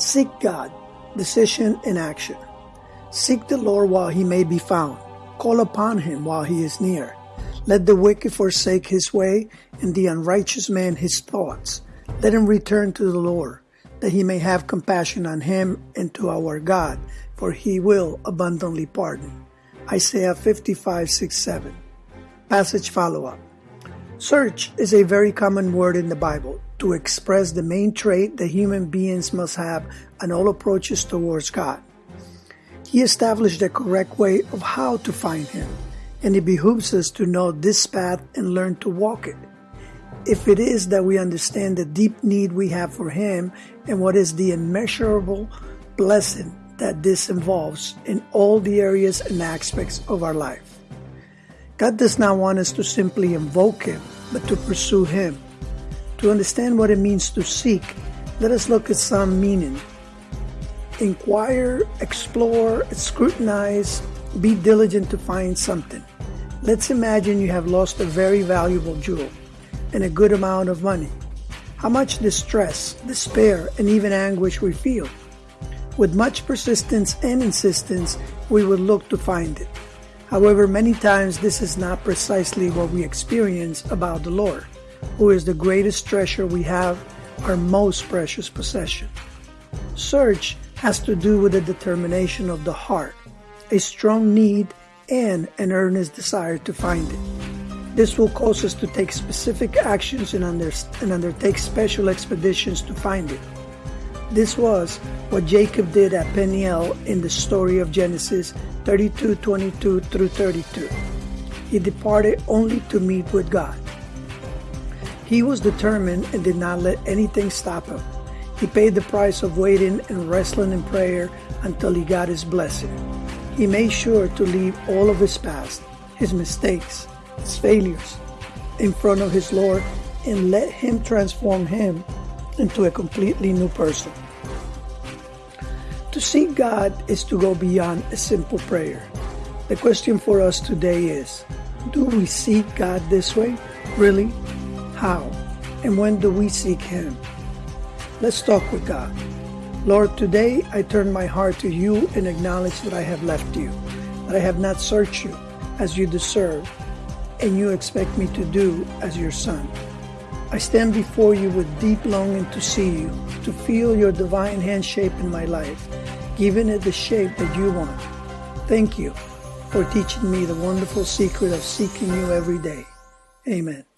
Seek God, decision and action. Seek the Lord while he may be found. Call upon him while he is near. Let the wicked forsake his way, and the unrighteous man his thoughts. Let him return to the Lord, that he may have compassion on him and to our God, for he will abundantly pardon. Isaiah 55 6 7. Passage follow up. Search is a very common word in the Bible to express the main trait that human beings must have on all approaches towards God. He established the correct way of how to find Him, and it behooves us to know this path and learn to walk it. If it is that we understand the deep need we have for Him and what is the immeasurable blessing that this involves in all the areas and aspects of our life. God does not want us to simply invoke Him, but to pursue Him to understand what it means to seek, let us look at some meaning. Inquire, explore, scrutinize, be diligent to find something. Let's imagine you have lost a very valuable jewel and a good amount of money. How much distress, despair, and even anguish we feel. With much persistence and insistence, we would look to find it. However, many times this is not precisely what we experience about the Lord who is the greatest treasure we have, our most precious possession. Search has to do with the determination of the heart, a strong need, and an earnest desire to find it. This will cause us to take specific actions and, under, and undertake special expeditions to find it. This was what Jacob did at Peniel in the story of Genesis 32 22 through 32. He departed only to meet with God. He was determined and did not let anything stop him. He paid the price of waiting and wrestling in prayer until he got his blessing. He made sure to leave all of his past, his mistakes, his failures, in front of his Lord and let him transform him into a completely new person. To seek God is to go beyond a simple prayer. The question for us today is Do we seek God this way? Really? How? And when do we seek Him? Let's talk with God. Lord, today I turn my heart to you and acknowledge that I have left you, that I have not searched you as you deserve, and you expect me to do as your son. I stand before you with deep longing to see you, to feel your divine hand shape in my life, giving it the shape that you want. Thank you for teaching me the wonderful secret of seeking you every day. Amen.